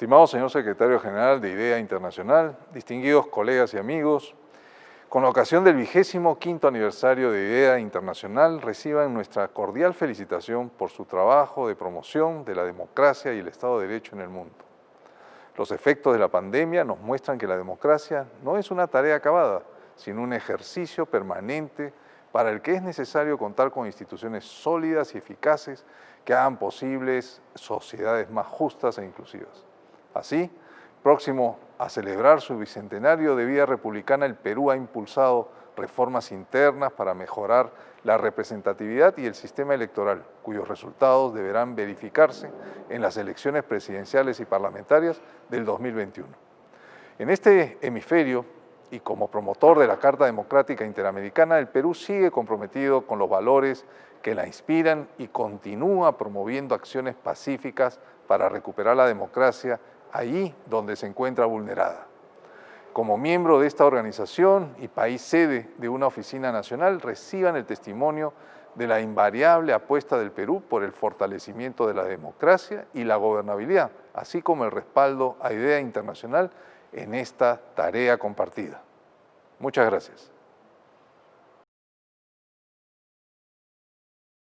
Estimado señor secretario general de IDEA Internacional, distinguidos colegas y amigos, con ocasión del vigésimo quinto aniversario de IDEA Internacional, reciban nuestra cordial felicitación por su trabajo de promoción de la democracia y el Estado de Derecho en el mundo. Los efectos de la pandemia nos muestran que la democracia no es una tarea acabada, sino un ejercicio permanente para el que es necesario contar con instituciones sólidas y eficaces que hagan posibles sociedades más justas e inclusivas. Así, próximo a celebrar su bicentenario de vida republicana, el Perú ha impulsado reformas internas para mejorar la representatividad y el sistema electoral, cuyos resultados deberán verificarse en las elecciones presidenciales y parlamentarias del 2021. En este hemisferio, y como promotor de la Carta Democrática Interamericana, el Perú sigue comprometido con los valores que la inspiran y continúa promoviendo acciones pacíficas para recuperar la democracia allí donde se encuentra vulnerada. Como miembro de esta organización y país sede de una oficina nacional, reciban el testimonio de la invariable apuesta del Perú por el fortalecimiento de la democracia y la gobernabilidad, así como el respaldo a idea internacional en esta tarea compartida. Muchas gracias.